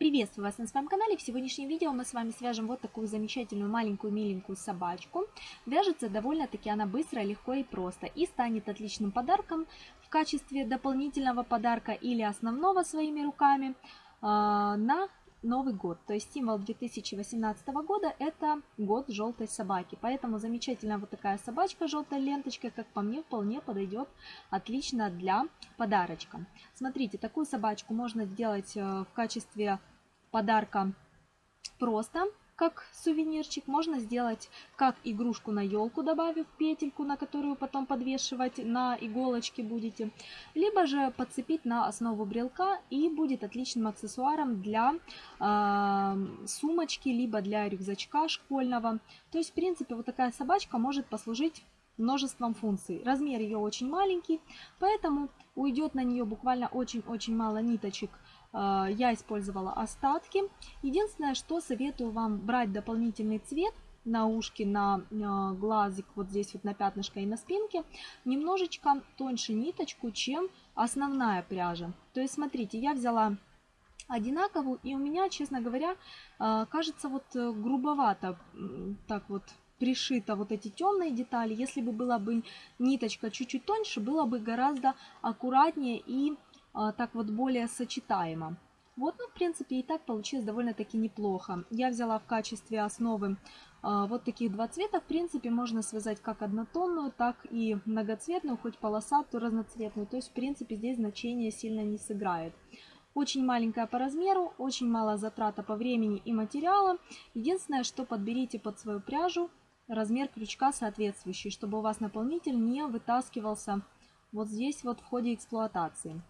Приветствую вас на своем канале. В сегодняшнем видео мы с вами свяжем вот такую замечательную маленькую миленькую собачку. Вяжется довольно-таки она быстро, легко и просто. И станет отличным подарком в качестве дополнительного подарка или основного своими руками э, на Новый год. То есть символ 2018 года это год желтой собаки. Поэтому замечательная вот такая собачка желтой ленточкой, как по мне, вполне подойдет отлично для подарочка. Смотрите, такую собачку можно сделать э, в качестве подарка просто как сувенирчик. Можно сделать как игрушку на елку, добавив петельку, на которую потом подвешивать на иголочке будете. Либо же подцепить на основу брелка и будет отличным аксессуаром для э, сумочки, либо для рюкзачка школьного. То есть, в принципе, вот такая собачка может послужить множеством функций. Размер ее очень маленький, поэтому уйдет на нее буквально очень-очень мало ниточек я использовала остатки. Единственное, что советую вам брать дополнительный цвет на ушки, на а, глазик, вот здесь вот на пятнышко и на спинке, немножечко тоньше ниточку, чем основная пряжа. То есть, смотрите, я взяла одинаковую, и у меня, честно говоря, а, кажется вот э, грубовато так вот пришито вот эти темные детали. Если бы была бы ниточка чуть-чуть тоньше, было бы гораздо аккуратнее и так вот более сочетаемо. Вот, ну, в принципе, и так получилось довольно-таки неплохо. Я взяла в качестве основы а, вот таких два цвета. В принципе, можно связать как однотонную, так и многоцветную, хоть полосатую, разноцветную. То есть, в принципе, здесь значение сильно не сыграет. Очень маленькая по размеру, очень мало затрата по времени и материала. Единственное, что подберите под свою пряжу размер крючка соответствующий, чтобы у вас наполнитель не вытаскивался вот здесь вот в ходе эксплуатации.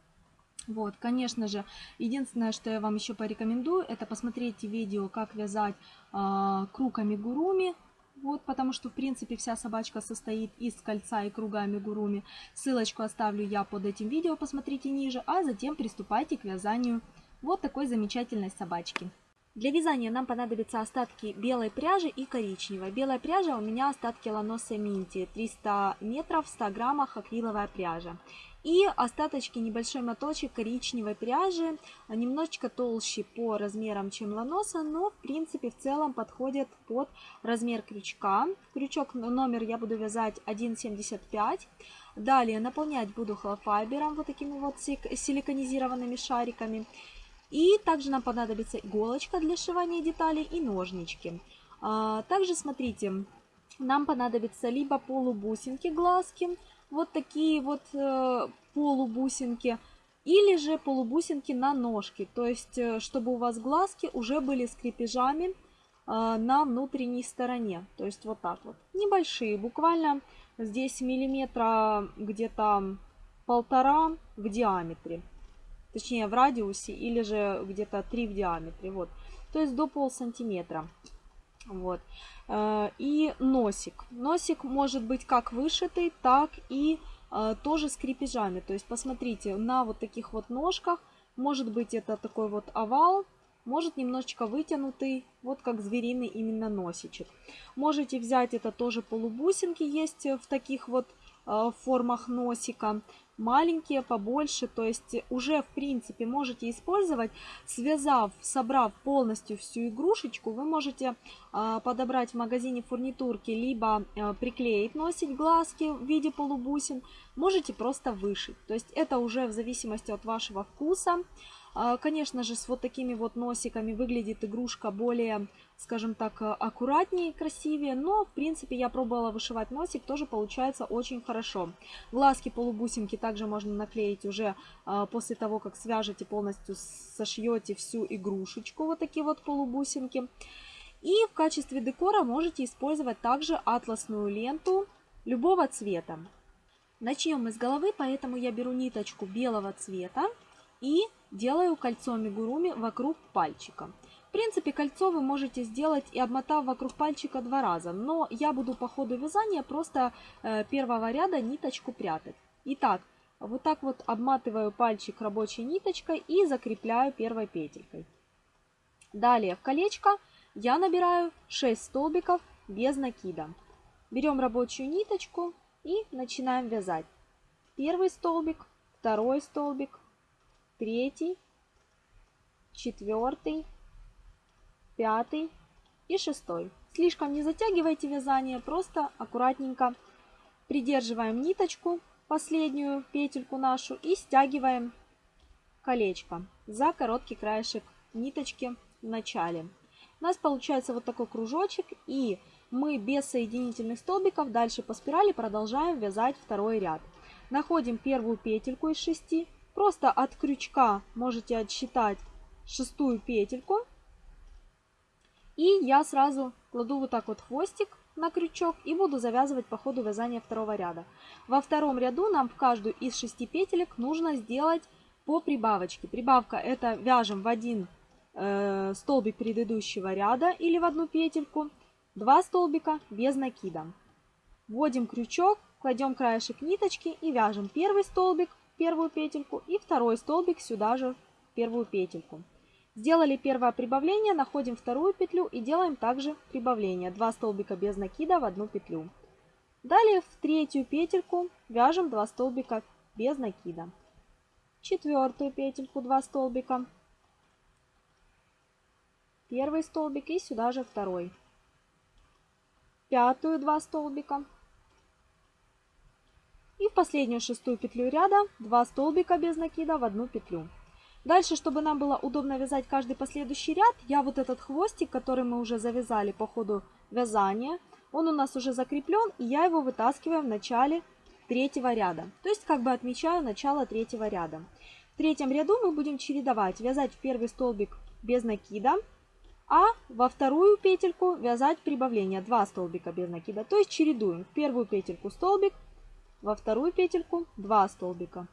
Вот, конечно же, единственное, что я вам еще порекомендую, это посмотреть видео, как вязать э, круг амигуруми. Вот, потому что, в принципе, вся собачка состоит из кольца и круга амигуруми. Ссылочку оставлю я под этим видео, посмотрите ниже, а затем приступайте к вязанию вот такой замечательной собачки. Для вязания нам понадобятся остатки белой пряжи и коричневой. Белая пряжа у меня остатки ланоса минти, 300 метров, 100 граммах акриловая пряжа. И остаточки небольшой моточек коричневой пряжи, немножечко толще по размерам, чем ланоса, но в принципе в целом подходят под размер крючка. Крючок номер я буду вязать 1,75. Далее наполнять буду холофайбером, вот такими вот силиконизированными шариками. И также нам понадобится иголочка для сшивания деталей и ножнички. А, также смотрите, нам понадобится либо полубусинки глазки, вот такие вот э, полубусинки, или же полубусинки на ножке, то есть э, чтобы у вас глазки уже были с крепежами э, на внутренней стороне, то есть вот так вот, небольшие, буквально здесь миллиметра где-то полтора в диаметре, точнее в радиусе или же где-то 3 в диаметре, вот, то есть до пол сантиметра. Вот. Э, и носик. Носик может быть как вышитый, так и э, тоже с крепежами. То есть посмотрите, на вот таких вот ножках может быть это такой вот овал, может немножечко вытянутый, вот как звериный именно носичек. Можете взять это тоже полубусинки, есть в таких вот э, формах носика маленькие, побольше. То есть уже в принципе можете использовать, связав, собрав полностью всю игрушечку, вы можете э, подобрать в магазине фурнитурки, либо э, приклеить, носить глазки в виде полубусин, можете просто вышить. То есть это уже в зависимости от вашего вкуса. А, конечно же, с вот такими вот носиками выглядит игрушка более, скажем так, аккуратнее и красивее. Но, в принципе, я пробовала вышивать носик, тоже получается очень хорошо. Глазки полубусинки также можно наклеить уже а, после того, как свяжете полностью, сошьете всю игрушечку, вот такие вот полубусинки. И в качестве декора можете использовать также атласную ленту любого цвета. Начнем мы с головы, поэтому я беру ниточку белого цвета и делаю кольцо мигуруми вокруг пальчика. В принципе, кольцо вы можете сделать и обмотав вокруг пальчика два раза, но я буду по ходу вязания просто э, первого ряда ниточку прятать. Итак, вот так вот обматываю пальчик рабочей ниточкой и закрепляю первой петелькой. Далее в колечко я набираю 6 столбиков без накида. Берем рабочую ниточку и начинаем вязать. Первый столбик, второй столбик, третий, четвертый, пятый и шестой. Слишком не затягивайте вязание, просто аккуратненько придерживаем ниточку, последнюю петельку нашу и стягиваем колечко за короткий краешек ниточки в начале. У нас получается вот такой кружочек и мы без соединительных столбиков дальше по спирали продолжаем вязать второй ряд. Находим первую петельку из 6, просто от крючка можете отсчитать шестую петельку. И я сразу кладу вот так вот хвостик на крючок и буду завязывать по ходу вязания второго ряда. Во втором ряду нам в каждую из шести петелек нужно сделать по прибавочке. Прибавка это вяжем в один э, столбик предыдущего ряда или в одну петельку, два столбика без накида. Вводим крючок, кладем краешек ниточки и вяжем первый столбик первую петельку и второй столбик сюда же в первую петельку. Сделали первое прибавление, находим вторую петлю и делаем также прибавление. Два столбика без накида в одну петлю. Далее в третью петельку вяжем 2 столбика без накида. Четвертую петельку 2 столбика. Первый столбик и сюда же второй. Пятую 2 столбика. И в последнюю шестую петлю ряда 2 столбика без накида в одну петлю. Дальше, чтобы нам было удобно вязать каждый последующий ряд, я вот этот хвостик, который мы уже завязали по ходу вязания, он у нас уже закреплен, и я его вытаскиваю в начале третьего ряда. То есть как бы отмечаю начало третьего ряда. В третьем ряду мы будем чередовать, вязать в первый столбик без накида, а во вторую петельку вязать прибавление, 2 столбика без накида. То есть чередуем в первую петельку столбик, во вторую петельку 2 столбика.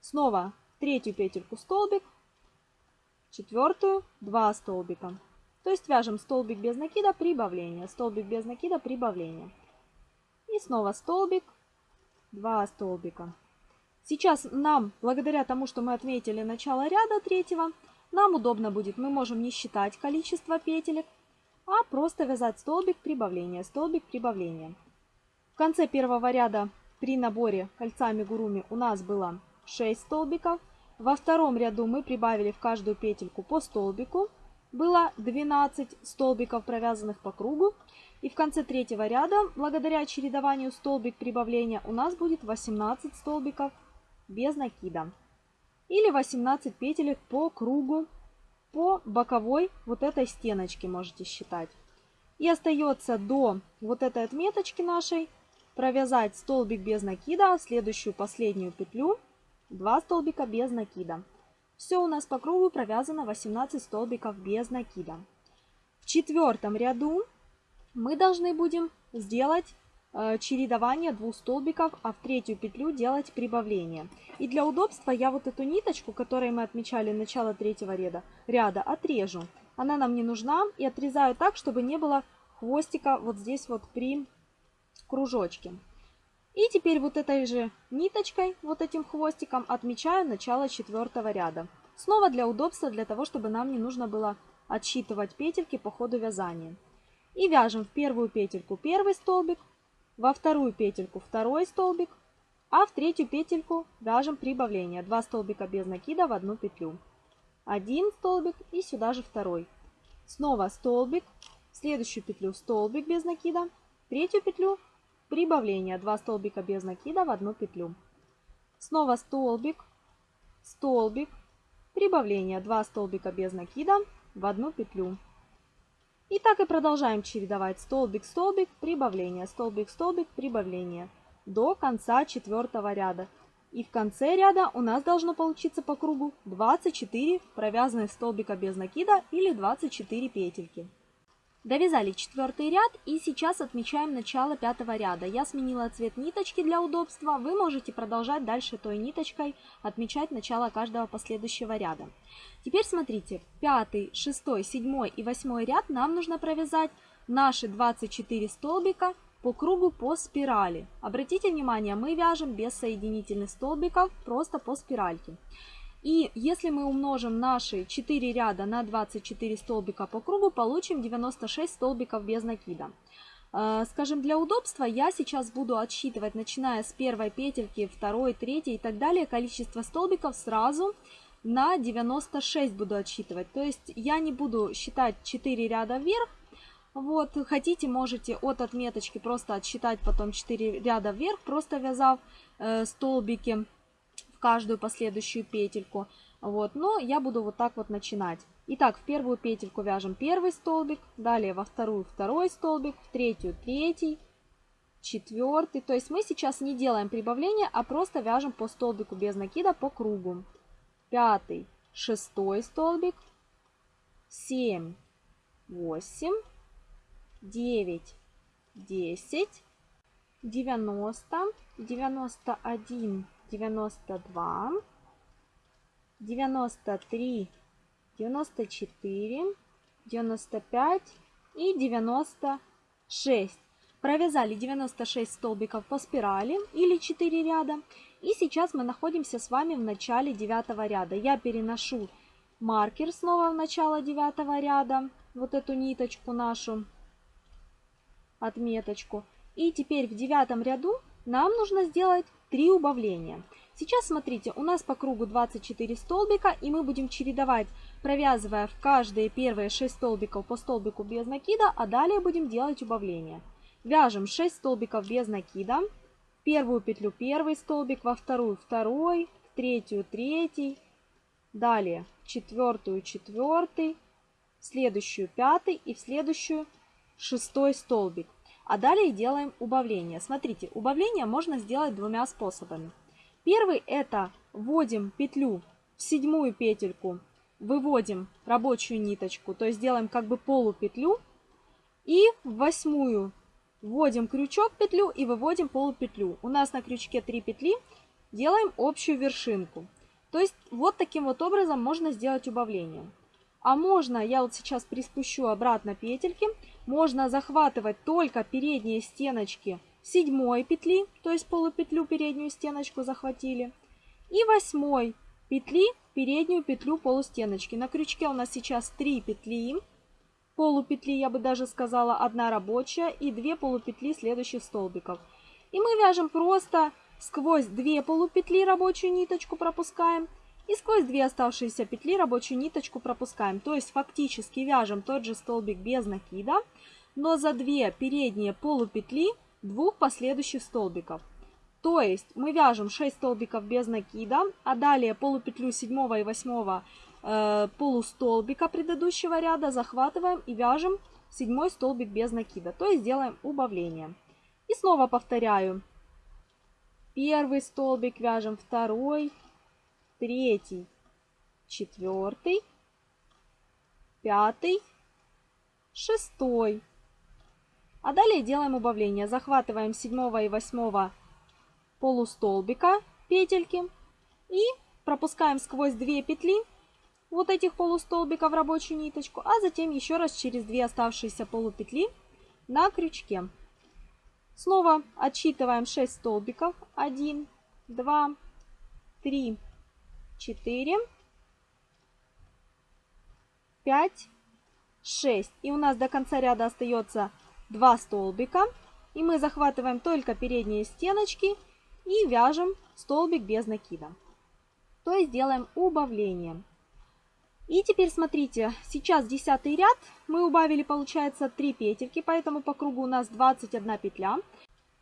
Снова третью петельку столбик, четвертую 2 столбика. То есть вяжем столбик без накида, прибавление, столбик без накида, прибавление. И снова столбик, 2 столбика. Сейчас нам, благодаря тому, что мы отметили начало ряда третьего, нам удобно будет, мы можем не считать количество петелек, а просто вязать столбик прибавления, столбик прибавления. В конце первого ряда при наборе кольца амигуруми у нас было 6 столбиков. Во втором ряду мы прибавили в каждую петельку по столбику. Было 12 столбиков, провязанных по кругу. И в конце третьего ряда, благодаря чередованию столбик прибавления, у нас будет 18 столбиков без накида. Или 18 петелек по кругу, по боковой вот этой стеночке можете считать. И остается до вот этой отметочки нашей провязать столбик без накида, следующую последнюю петлю 2 столбика без накида. Все у нас по кругу провязано 18 столбиков без накида. В четвертом ряду мы должны будем сделать э, чередование двух столбиков, а в третью петлю делать прибавление. И для удобства я вот эту ниточку, которой мы отмечали начало третьего ряда, ряда отрежу. Она нам не нужна и отрезаю так, чтобы не было хвостика вот здесь вот при кружочке. И теперь вот этой же ниточкой, вот этим хвостиком отмечаю начало четвертого ряда. Снова для удобства, для того, чтобы нам не нужно было отсчитывать петельки по ходу вязания. И вяжем в первую петельку первый столбик, во вторую петельку второй столбик, а в третью петельку вяжем прибавление. Два столбика без накида в одну петлю. Один столбик и сюда же второй. Снова столбик, следующую петлю столбик без накида, третью петлю Прибавление. 2 столбика без накида в одну петлю. Снова столбик, столбик, прибавление. 2 столбика без накида в одну петлю. И так и продолжаем чередовать столбик, столбик, прибавление, столбик, столбик, прибавление до конца четвертого ряда. И в конце ряда у нас должно получиться по кругу 24 провязанных столбика без накида или 24 петельки. Довязали четвертый ряд и сейчас отмечаем начало пятого ряда. Я сменила цвет ниточки для удобства. Вы можете продолжать дальше той ниточкой отмечать начало каждого последующего ряда. Теперь смотрите, пятый, шестой, седьмой и восьмой ряд нам нужно провязать наши 24 столбика по кругу по спирали. Обратите внимание, мы вяжем без соединительных столбиков, просто по спиральке. И если мы умножим наши 4 ряда на 24 столбика по кругу, получим 96 столбиков без накида. Э, скажем, для удобства я сейчас буду отсчитывать, начиная с первой петельки, второй, третьей и так далее, количество столбиков сразу на 96 буду отсчитывать. То есть я не буду считать 4 ряда вверх. Вот, хотите, можете от отметочки просто отсчитать потом 4 ряда вверх, просто вязав э, столбики в каждую последующую петельку. Вот, но я буду вот так вот начинать. Итак, в первую петельку вяжем первый столбик, далее во вторую второй столбик, в третью третий, четвертый. То есть мы сейчас не делаем прибавления, а просто вяжем по столбику без накида по кругу пятый, шестой столбик, семь, восемь, девять, десять, девяносто, девяносто один, девяносто два, девяносто три, девяносто четыре, девяносто пять и девяносто шесть. Провязали 96 столбиков по спирали или 4 ряда. И сейчас мы находимся с вами в начале 9 ряда. Я переношу маркер снова в начало 9 ряда, вот эту ниточку нашу, отметочку. И теперь в девятом ряду нам нужно сделать 3 убавления. Сейчас смотрите, у нас по кругу 24 столбика, и мы будем чередовать, провязывая в каждые первые 6 столбиков по столбику без накида, а далее будем делать убавления. Вяжем 6 столбиков без накида. В первую петлю первый столбик, во вторую второй, в третью третий. Далее в четвертую четвертый, в следующую пятый и в следующую шестой столбик. А далее делаем убавление. Смотрите, убавление можно сделать двумя способами. Первый это вводим петлю в седьмую петельку, выводим рабочую ниточку, то есть делаем как бы полупетлю. И в восьмую Вводим крючок петлю и выводим полупетлю. У нас на крючке 3 петли. Делаем общую вершинку. То есть вот таким вот образом можно сделать убавление. А можно, я вот сейчас приспущу обратно петельки, можно захватывать только передние стеночки седьмой петли, то есть полупетлю переднюю стеночку захватили, и восьмой петли переднюю петлю полустеночки. На крючке у нас сейчас 3 петли, полупетли, я бы даже сказала, одна рабочая и две полупетли следующих столбиков. И мы вяжем просто сквозь две полупетли рабочую ниточку пропускаем и сквозь две оставшиеся петли рабочую ниточку пропускаем. То есть фактически вяжем тот же столбик без накида, но за две передние полупетли двух последующих столбиков. То есть мы вяжем 6 столбиков без накида, а далее полупетлю 7 и 8 э, полустолбика предыдущего ряда захватываем и вяжем седьмой столбик без накида, то есть делаем убавление. И снова повторяю. Первый столбик вяжем, второй, третий, четвертый, пятый, шестой. А далее делаем убавление. Захватываем седьмого и восьмого полустолбика петельки и пропускаем сквозь две петли вот этих полустолбиков рабочую ниточку, а затем еще раз через две оставшиеся полупетли на крючке. Снова отсчитываем 6 столбиков. 1, 2, 3, 4, 5, 6. И у нас до конца ряда остается 2 столбика. И мы захватываем только передние стеночки и вяжем столбик без накида. То есть делаем убавление. И теперь смотрите, сейчас десятый ряд, мы убавили, получается, 3 петельки, поэтому по кругу у нас 21 петля.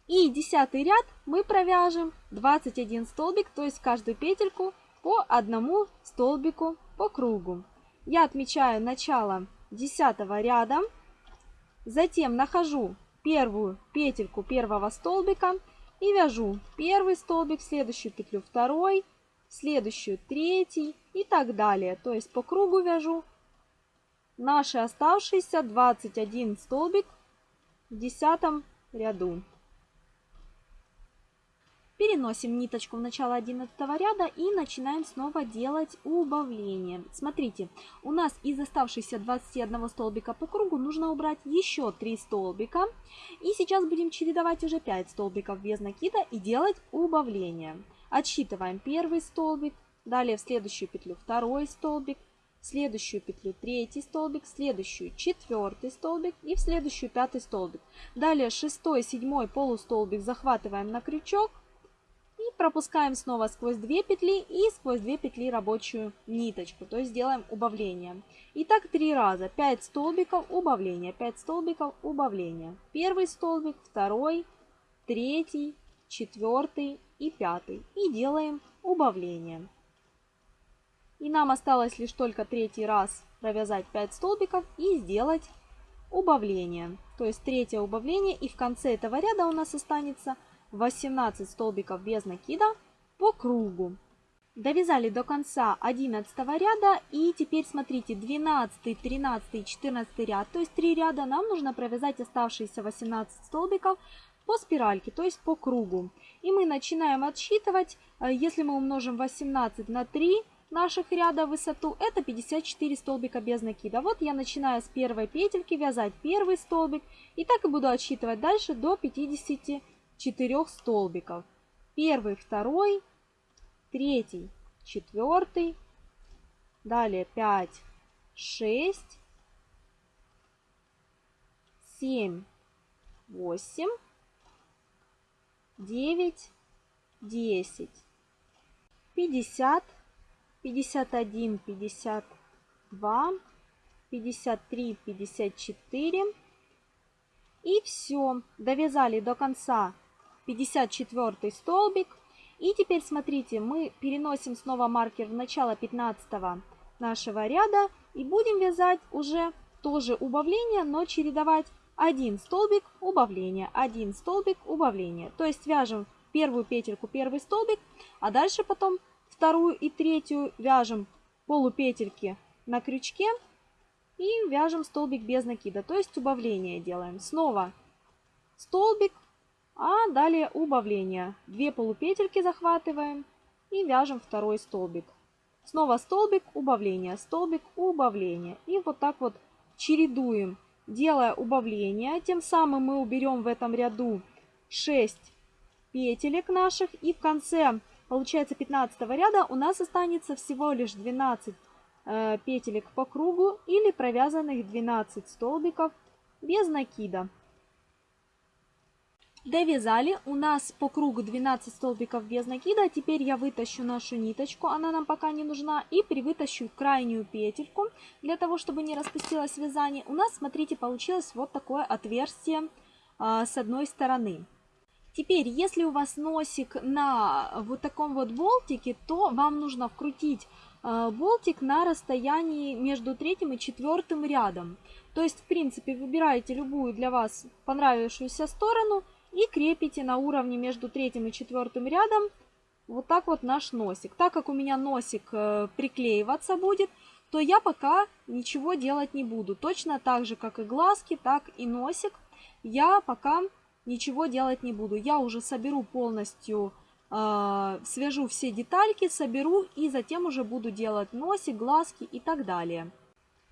И десятый ряд мы провяжем 21 столбик, то есть каждую петельку по одному столбику по кругу. Я отмечаю начало десятого ряда, затем нахожу первую петельку первого столбика и вяжу первый столбик, следующую петлю второй, следующую третий и так далее. То есть по кругу вяжу наши оставшиеся 21 столбик в десятом ряду. Переносим ниточку в начало 11 ряда и начинаем снова делать убавление. Смотрите, у нас из оставшихся 21 столбика по кругу нужно убрать еще 3 столбика. И сейчас будем чередовать уже 5 столбиков без накида и делать убавление. Отсчитываем первый столбик, далее в следующую петлю второй столбик, в следующую петлю третий столбик, в следующую четвертый столбик и в следующую пятый столбик. Далее шестой, седьмой полустолбик захватываем на крючок и пропускаем снова сквозь 2 петли и сквозь 2 петли рабочую ниточку, то есть делаем убавление. И так три раза. 5 столбиков убавления, 5 столбиков убавления. Первый столбик, второй, третий, четвертый и пятый. И делаем убавление. И нам осталось лишь только третий раз провязать 5 столбиков и сделать убавление. То есть третье убавление и в конце этого ряда у нас останется 18 столбиков без накида по кругу. Довязали до конца 11 ряда и теперь смотрите 12, 13 и 14 ряд, то есть 3 ряда нам нужно провязать оставшиеся 18 столбиков по спиральке, то есть по кругу. И мы начинаем отсчитывать, э, если мы умножим 18 на 3 наших ряда высоту, это 54 столбика без накида. Вот я начинаю с первой петельки вязать первый столбик и так и буду отсчитывать дальше до 50 четырех столбиков. Первый, второй, третий, четвертый, далее 5, 6, 7, 8, 9, 10, 50, 51, 52, 53, 54. И все, довязали до конца 54 столбик. И теперь смотрите, мы переносим снова маркер в начало 15 нашего ряда и будем вязать уже тоже убавление, но чередовать один столбик убавления, один столбик убавления. То есть вяжем первую петельку, первый столбик, а дальше потом вторую и третью вяжем полупетельки на крючке и вяжем столбик без накида, то есть убавление делаем. Снова столбик, а далее убавление. Две полупетельки захватываем и вяжем второй столбик. Снова столбик, убавление, столбик, убавление. И вот так вот чередуем, делая убавление. Тем самым мы уберем в этом ряду 6 петелек наших. И в конце, получается, 15 ряда у нас останется всего лишь 12 э, петелек по кругу или провязанных 12 столбиков без накида. Довязали. У нас по кругу 12 столбиков без накида. Теперь я вытащу нашу ниточку, она нам пока не нужна. И привытащу крайнюю петельку, для того, чтобы не распустилось вязание. У нас, смотрите, получилось вот такое отверстие а, с одной стороны. Теперь, если у вас носик на вот таком вот болтике, то вам нужно вкрутить а, болтик на расстоянии между третьим и четвертым рядом. То есть, в принципе, выбираете любую для вас понравившуюся сторону – и крепите на уровне между третьим и четвертым рядом вот так вот наш носик. Так как у меня носик э, приклеиваться будет, то я пока ничего делать не буду. Точно так же, как и глазки, так и носик, я пока ничего делать не буду. Я уже соберу полностью, э, свяжу все детальки, соберу и затем уже буду делать носик, глазки и так далее.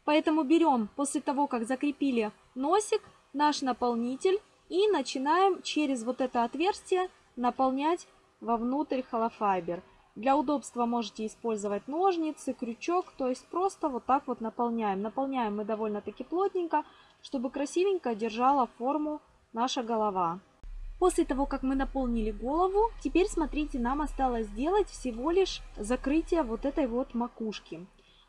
Поэтому берем после того, как закрепили носик, наш наполнитель и начинаем через вот это отверстие наполнять вовнутрь холофайбер. Для удобства можете использовать ножницы, крючок, то есть просто вот так вот наполняем. Наполняем мы довольно-таки плотненько, чтобы красивенько держала форму наша голова. После того, как мы наполнили голову, теперь смотрите, нам осталось сделать всего лишь закрытие вот этой вот макушки.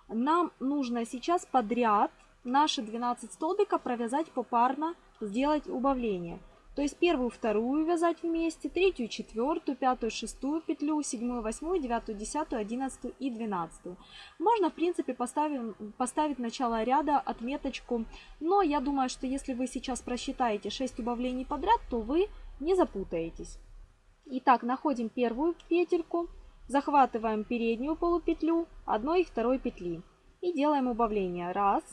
Нам нужно сейчас подряд наши 12 столбика провязать попарно сделать убавление. То есть первую, вторую вязать вместе, третью, четвертую, пятую, шестую петлю, седьмую, восьмую, девятую, десятую, одиннадцатую и двенадцатую. Можно, в принципе, поставить, поставить начало ряда отметочку, но я думаю, что если вы сейчас просчитаете 6 убавлений подряд, то вы не запутаетесь. Итак, находим первую петельку, захватываем переднюю полупетлю одной и второй петли и делаем убавление. Раз,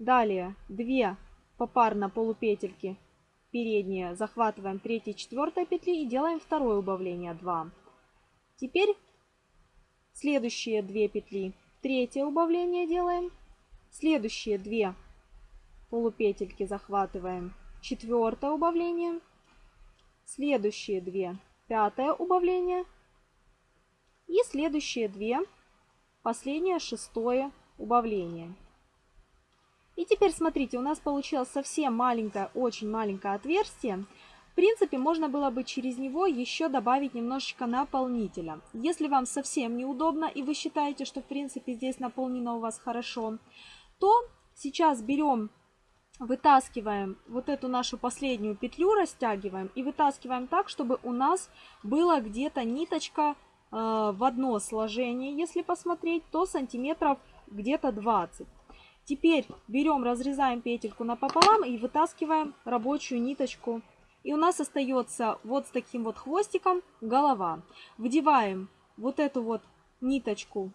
далее 2 попарно полупетельки передние захватываем 3 и 4 петли и делаем второе убавление 2. Теперь следующие 2 петли, третье убавление делаем, следующие 2 полупетельки захватываем, четвертое убавление, следующие 2 пятое убавление. И следующие 2 последнее шестое убавление. И теперь смотрите, у нас получилось совсем маленькое, очень маленькое отверстие. принципе, можно было бы через него еще добавить немножечко наполнителя. Если вам совсем неудобно и вы считаете, что в принципе здесь наполнено у вас хорошо, то сейчас берем, вытаскиваем вот эту нашу последнюю петлю, растягиваем и вытаскиваем так, чтобы у нас была где-то ниточка э, в одно сложение, если посмотреть, то сантиметров где-то 20. Теперь берем, разрезаем петельку напополам и вытаскиваем рабочую ниточку. И у нас остается вот с таким вот хвостиком голова. Вдеваем вот эту вот ниточку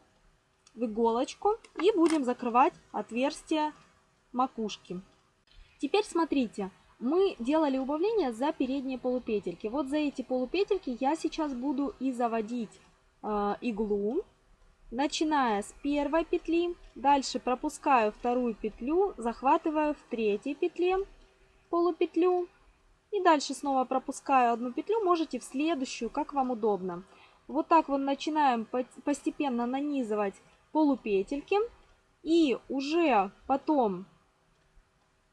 в иголочку и будем закрывать отверстие макушки. Теперь смотрите, мы делали убавление за передние полупетельки. Вот за эти полупетельки я сейчас буду и заводить э, иглу начиная с первой петли, дальше пропускаю вторую петлю, захватываю в третьей петле полупетлю и дальше снова пропускаю одну петлю, можете в следующую, как вам удобно. Вот так вот начинаем постепенно нанизывать полупетельки и уже потом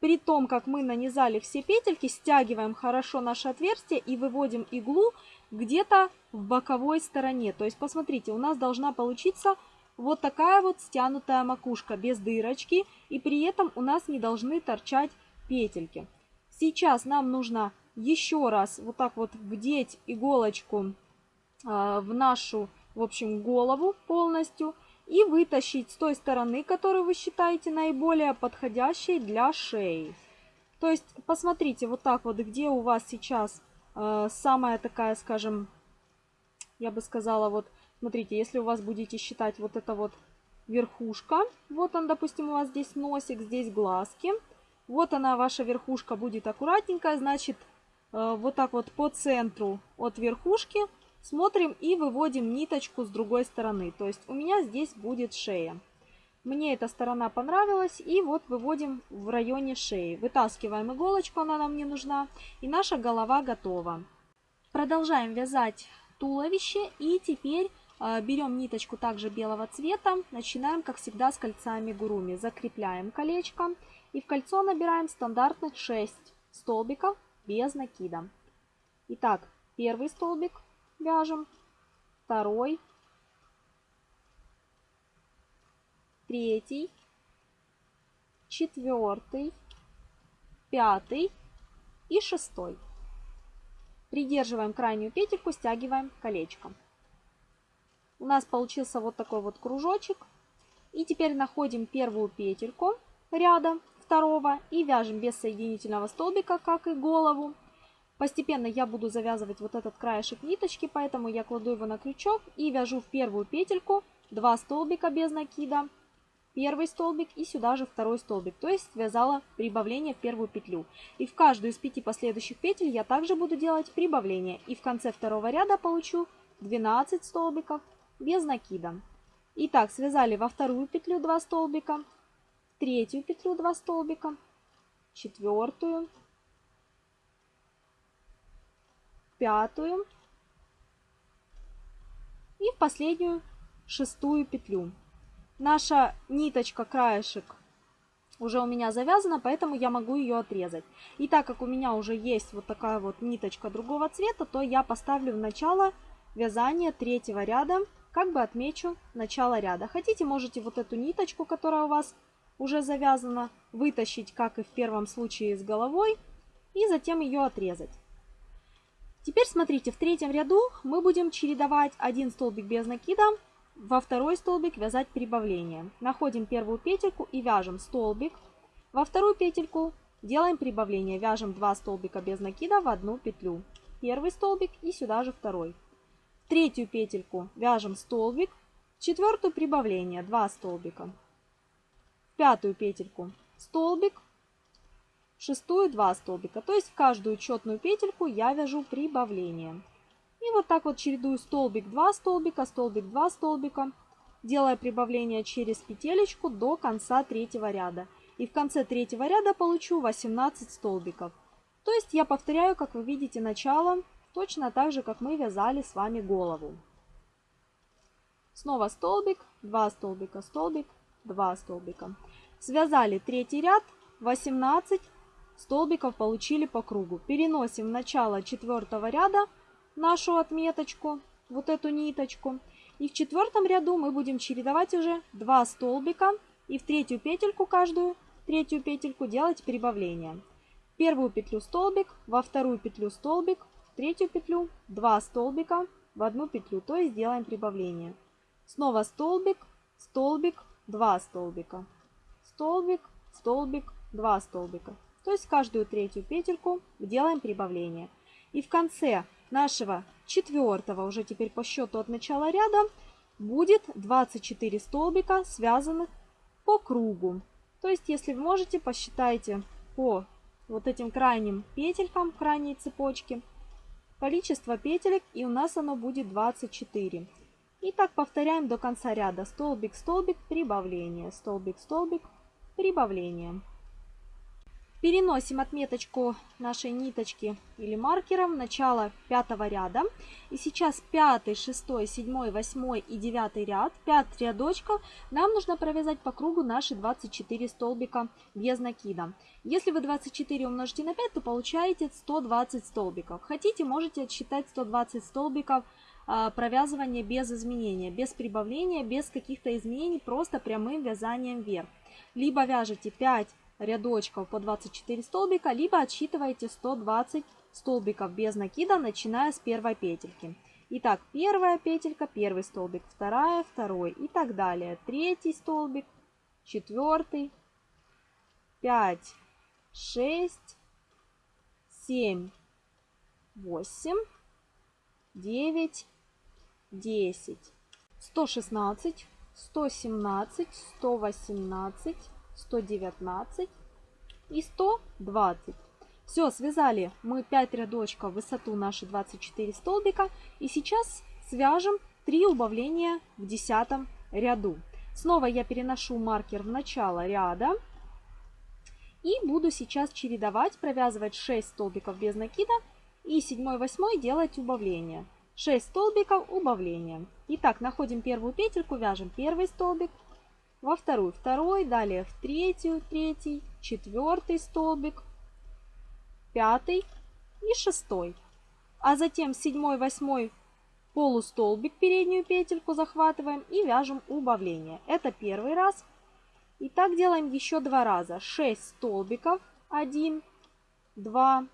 при том, как мы нанизали все петельки, стягиваем хорошо наше отверстие и выводим иглу где-то в боковой стороне. То есть, посмотрите, у нас должна получиться вот такая вот стянутая макушка без дырочки. И при этом у нас не должны торчать петельки. Сейчас нам нужно еще раз вот так вот вдеть иголочку э, в нашу, в общем, голову полностью. И вытащить с той стороны, которую вы считаете наиболее подходящей для шеи. То есть, посмотрите вот так вот, где у вас сейчас самая такая, скажем, я бы сказала, вот, смотрите, если у вас будете считать вот это вот верхушка, вот он, допустим, у вас здесь носик, здесь глазки, вот она, ваша верхушка будет аккуратненькая, значит, э, вот так вот по центру от верхушки смотрим и выводим ниточку с другой стороны. То есть у меня здесь будет шея. Мне эта сторона понравилась. И вот выводим в районе шеи. Вытаскиваем иголочку, она нам не нужна. И наша голова готова. Продолжаем вязать туловище. И теперь э, берем ниточку также белого цвета. Начинаем, как всегда, с кольца амигуруми. Закрепляем колечко. И в кольцо набираем стандартных 6 столбиков без накида. Итак, первый столбик вяжем, второй, третий, четвертый, пятый и шестой. Придерживаем крайнюю петельку, стягиваем колечко. У нас получился вот такой вот кружочек. И теперь находим первую петельку ряда второго и вяжем без соединительного столбика, как и голову. Постепенно я буду завязывать вот этот краешек ниточки, поэтому я кладу его на крючок и вяжу в первую петельку 2 столбика без накида, первый столбик и сюда же второй столбик, то есть связала прибавление в первую петлю. И в каждую из пяти последующих петель я также буду делать прибавление. И в конце второго ряда получу 12 столбиков без накида. Итак, связали во вторую петлю 2 столбика, в третью петлю 2 столбика, четвертую, пятую и в последнюю шестую петлю. Наша ниточка, краешек уже у меня завязана, поэтому я могу ее отрезать. И так как у меня уже есть вот такая вот ниточка другого цвета, то я поставлю в начало вязания третьего ряда, как бы отмечу начало ряда. Хотите, можете вот эту ниточку, которая у вас уже завязана, вытащить, как и в первом случае, с головой, и затем ее отрезать. Теперь смотрите, в третьем ряду мы будем чередовать один столбик без накида во второй столбик вязать прибавление. Находим первую петельку и вяжем столбик. Во вторую петельку делаем прибавление. Вяжем 2 столбика без накида в одну петлю. Первый столбик и сюда же второй. Третью петельку вяжем столбик. Четвертую прибавление 2 столбика. Пятую петельку столбик. Шестую 2 столбика. То есть в каждую четную петельку я вяжу прибавление. И вот так вот чередую столбик 2 столбика, столбик 2 столбика, делая прибавление через петелечку до конца третьего ряда. И в конце третьего ряда получу 18 столбиков. То есть я повторяю, как вы видите, начало, точно так же, как мы вязали с вами голову. Снова столбик, 2 столбика, столбик, 2 столбика. Связали третий ряд, 18 столбиков получили по кругу. Переносим начало четвертого ряда нашу отметочку, вот эту ниточку. И в четвертом ряду мы будем чередовать уже 2 столбика и в третью петельку каждую, третью петельку делать прибавление. В первую петлю столбик, во вторую петлю столбик, в третью петлю 2 столбика в одну петлю, то есть делаем прибавление. Снова столбик, столбик, 2 столбика. Столбик, столбик, 2 столбика. То есть каждую третью петельку делаем прибавление. И в конце нашего четвертого, уже теперь по счету от начала ряда, будет 24 столбика, связанных по кругу. То есть, если вы можете, посчитайте по вот этим крайним петелькам, крайней цепочке, количество петелек, и у нас оно будет 24. И так повторяем до конца ряда. Столбик, столбик, прибавление, столбик, столбик, прибавление. Переносим отметочку нашей ниточки или маркера в начало пятого ряда. И сейчас пятый, шестой, седьмой, восьмой и девятый ряд, 5 рядочков, нам нужно провязать по кругу наши 24 столбика без накида. Если вы 24 умножите на 5, то получаете 120 столбиков. Хотите, можете отсчитать 120 столбиков а, провязывания без изменения, без прибавления, без каких-то изменений, просто прямым вязанием вверх. Либо вяжете 5 рядочков по 24 столбика, либо отсчитываете 120 столбиков без накида, начиная с первой петельки. Итак, первая петелька, первый столбик, вторая, второй и так далее. Третий столбик, четвертый, пять, шесть, семь, восемь, девять, десять, сто шестнадцать, сто семнадцать, сто восемнадцать. 119 и 120. Все, связали мы 5 рядочков высоту наши 24 столбика. И сейчас свяжем 3 убавления в 10 ряду. Снова я переношу маркер в начало ряда. И буду сейчас чередовать, провязывать 6 столбиков без накида и 7-8 делать убавление. 6 столбиков убавления. Итак, находим первую петельку, вяжем первый столбик, во вторую второй, далее в третью третий, четвертый столбик, пятый и шестой. А затем седьмой, восьмой полустолбик, переднюю петельку захватываем и вяжем убавление. Это первый раз. И так делаем еще два раза. 6 столбиков. 1, 2,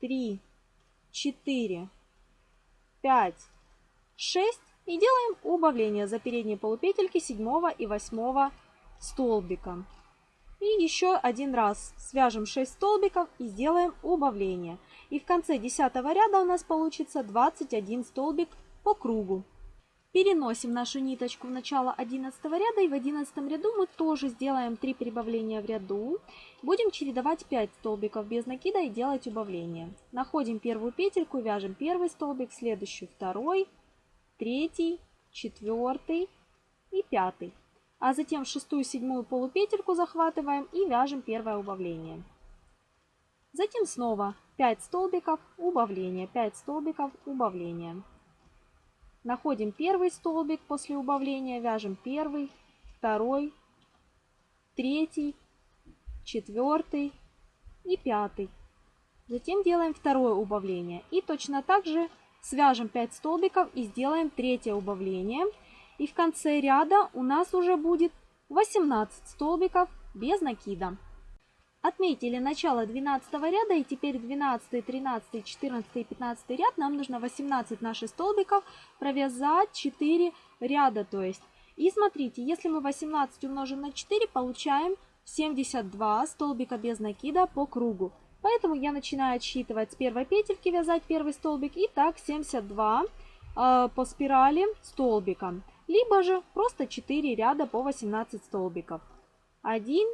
3, 4, 5, 6 и делаем убавление за передние полупетельки 7 и 8 столбика. И еще один раз свяжем 6 столбиков и сделаем убавление. И в конце 10 ряда у нас получится 21 столбик по кругу. Переносим нашу ниточку в начало 11 ряда и в 11 ряду мы тоже сделаем 3 прибавления в ряду. Будем чередовать 5 столбиков без накида и делать убавление. Находим первую петельку, вяжем первый столбик, следующий второй, третий, четвертый и пятый. А затем шестую, седьмую полупетельку захватываем и вяжем первое убавление. Затем снова 5 столбиков убавления, 5 столбиков убавления. Находим первый столбик после убавления, вяжем первый, второй, третий, четвертый и пятый. Затем делаем второе убавление. И точно так же Свяжем 5 столбиков и сделаем третье убавление. И в конце ряда у нас уже будет 18 столбиков без накида. Отметили начало 12 ряда и теперь 12, 13, 14 и 15 ряд нам нужно 18 наших столбиков провязать 4 ряда. То есть, и смотрите, если мы 18 умножим на 4, получаем 72 столбика без накида по кругу. Поэтому я начинаю отсчитывать с первой петельки, вязать первый столбик. И так 72 э, по спирали столбиком. Либо же просто 4 ряда по 18 столбиков. 1,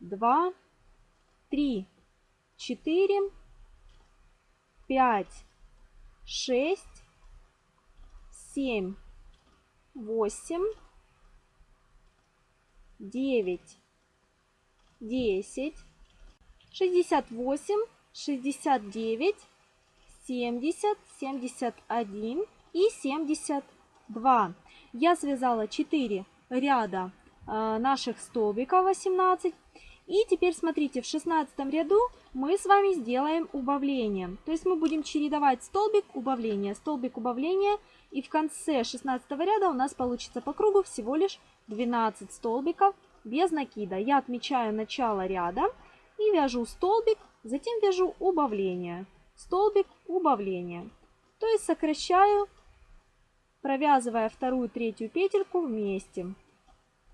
2, 3, 4, 5, 6, 7, 8, 9, 10, 68, 69, 70, 71 и 72. Я связала 4 ряда э, наших столбиков 18. И теперь смотрите, в 16 ряду мы с вами сделаем убавление. То есть мы будем чередовать столбик убавления, столбик убавления. И в конце 16 ряда у нас получится по кругу всего лишь 12 столбиков без накида. Я отмечаю начало ряда и вяжу столбик, затем вяжу убавление. Столбик, убавление. То есть сокращаю, провязывая вторую, третью петельку вместе.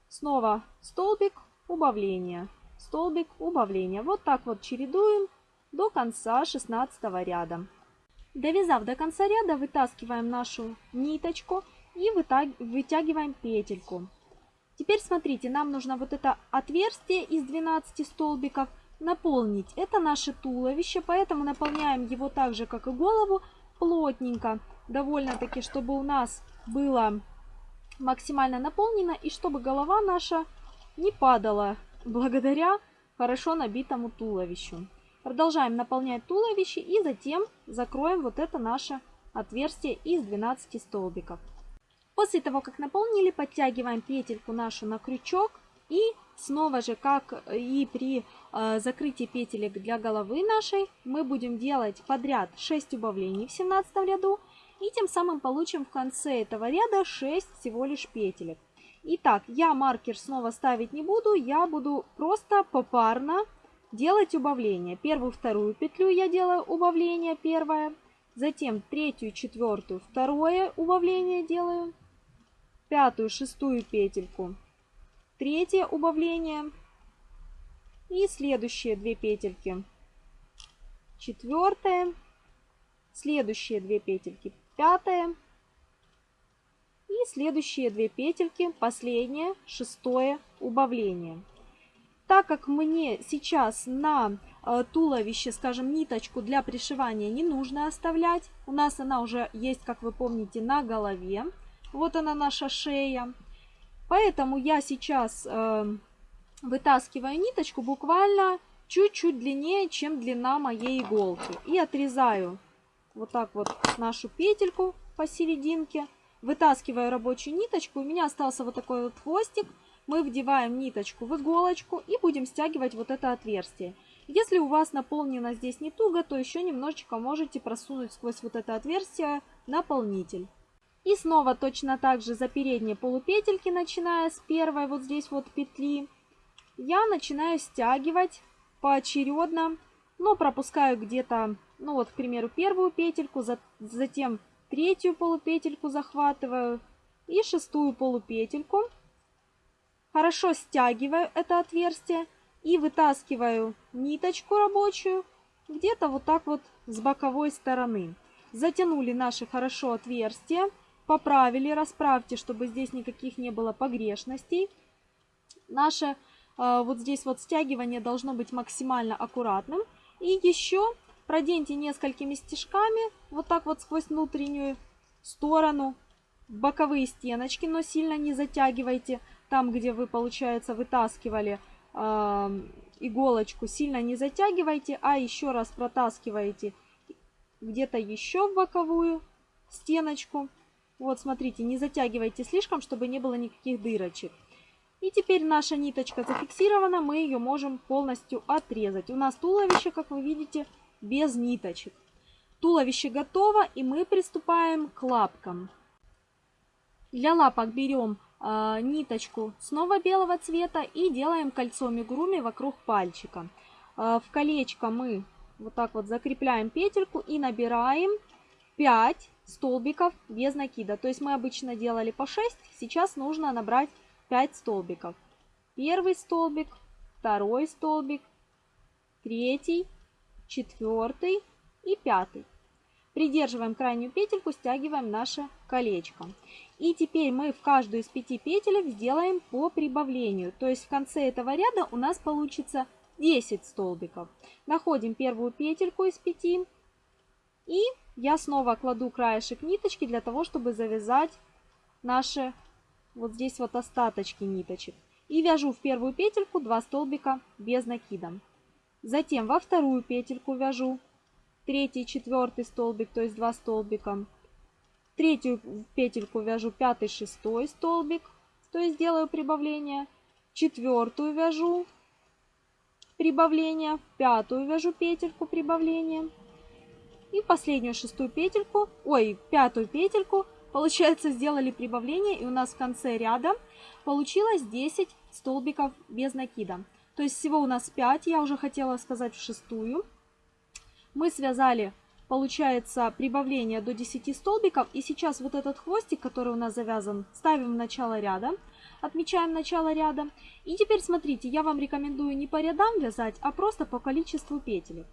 Снова столбик, убавление столбик убавления. Вот так вот чередуем до конца 16 ряда. Довязав до конца ряда, вытаскиваем нашу ниточку и вытягиваем петельку. Теперь смотрите, нам нужно вот это отверстие из 12 столбиков наполнить. Это наше туловище, поэтому наполняем его так же, как и голову, плотненько. Довольно-таки, чтобы у нас было максимально наполнено и чтобы голова наша не падала благодаря хорошо набитому туловищу. Продолжаем наполнять туловище и затем закроем вот это наше отверстие из 12 столбиков. После того, как наполнили, подтягиваем петельку нашу на крючок и снова же, как и при э, закрытии петелек для головы нашей, мы будем делать подряд 6 убавлений в 17 ряду и тем самым получим в конце этого ряда 6 всего лишь петелек. Итак, я маркер снова ставить не буду, я буду просто попарно делать убавление. Первую, вторую петлю я делаю убавление первое, затем третью, четвертую, второе убавление делаю, пятую, шестую петельку, третье убавление и следующие две петельки, четвертое, следующие две петельки, пятое, и следующие две петельки, последнее, шестое убавление. Так как мне сейчас на э, туловище, скажем, ниточку для пришивания не нужно оставлять, у нас она уже есть, как вы помните, на голове. Вот она наша шея. Поэтому я сейчас э, вытаскиваю ниточку буквально чуть-чуть длиннее, чем длина моей иголки. И отрезаю вот так вот нашу петельку посерединке. Вытаскиваю рабочую ниточку, у меня остался вот такой вот хвостик. Мы вдеваем ниточку в иголочку и будем стягивать вот это отверстие. Если у вас наполнено здесь не туго, то еще немножечко можете просунуть сквозь вот это отверстие наполнитель. И снова точно так же за передние полупетельки, начиная с первой вот здесь вот петли, я начинаю стягивать поочередно, но пропускаю где-то, ну вот, к примеру, первую петельку, затем третью полупетельку захватываю и шестую полупетельку. Хорошо стягиваю это отверстие и вытаскиваю ниточку рабочую где-то вот так вот с боковой стороны. Затянули наши хорошо отверстия, поправили, расправьте, чтобы здесь никаких не было погрешностей. Наше э, вот здесь вот стягивание должно быть максимально аккуратным. И еще проденьте несколькими стежками, вот так вот сквозь внутреннюю сторону, боковые стеночки, но сильно не затягивайте. Там, где вы, получается, вытаскивали э, иголочку, сильно не затягивайте, а еще раз протаскиваете где-то еще в боковую стеночку. Вот, смотрите, не затягивайте слишком, чтобы не было никаких дырочек. И теперь наша ниточка зафиксирована, мы ее можем полностью отрезать. У нас туловище, как вы видите, без ниточек. Туловище готово и мы приступаем к лапкам. Для лапок берем э, ниточку снова белого цвета и делаем кольцо мигуруми вокруг пальчика. Э, в колечко мы вот так вот закрепляем петельку и набираем 5 столбиков без накида. То есть мы обычно делали по 6, сейчас нужно набрать 5 столбиков. Первый столбик, второй столбик, третий, четвертый и пятый. Придерживаем крайнюю петельку, стягиваем наше колечко. И теперь мы в каждую из пяти петелек сделаем по прибавлению. То есть в конце этого ряда у нас получится 10 столбиков. Находим первую петельку из пяти. И я снова кладу краешек ниточки для того, чтобы завязать наши вот здесь вот остаточки ниточек. И вяжу в первую петельку 2 столбика без накида. Затем во вторую петельку вяжу третий, четвертый столбик, то есть 2 столбика. Третью петельку вяжу пятый, шестой столбик, то есть делаю прибавление. Четвертую вяжу прибавления, в пятую вяжу петельку прибавления и последнюю шестую петельку, ой, пятую петельку, получается, сделали прибавление, и у нас в конце ряда получилось 10 столбиков без накида. То есть всего у нас 5, я уже хотела сказать в шестую. Мы связали, получается, прибавление до 10 столбиков, и сейчас вот этот хвостик, который у нас завязан, ставим в начало ряда, отмечаем начало ряда. И теперь смотрите, я вам рекомендую не по рядам вязать, а просто по количеству петель.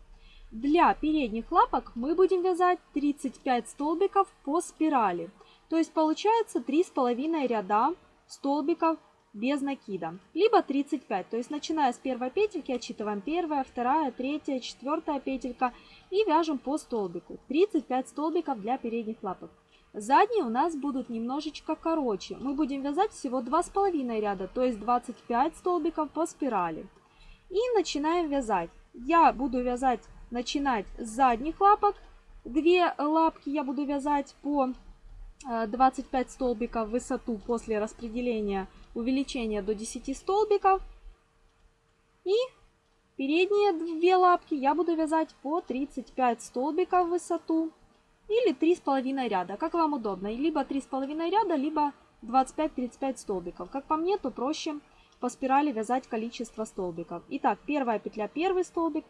Для передних лапок мы будем вязать 35 столбиков по спирали. То есть получается 3,5 ряда столбиков без накида. Либо 35, то есть начиная с первой петельки отсчитываем первая, вторая, третья, четвертая петелька и вяжем по столбику. 35 столбиков для передних лапок. Задние у нас будут немножечко короче. Мы будем вязать всего 2,5 ряда, то есть 25 столбиков по спирали. И начинаем вязать. Я буду вязать начинать с задних лапок. Две лапки я буду вязать по 25 э, столбиков в высоту после распределения увеличения до 10 столбиков. И передние две лапки я буду вязать по 35 столбиков в высоту или 3,5 ряда, как вам удобно. Либо 3,5 ряда, либо 25-35 столбиков. Как по мне, то проще по спирали вязать количество столбиков. Итак, первая петля первый столбик,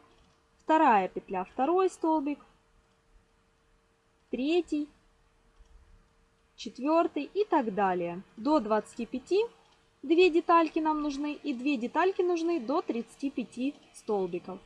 вторая петля второй столбик, третий, четвертый и так далее. До 25 две детальки нам нужны и две детальки нужны до 35 столбиков.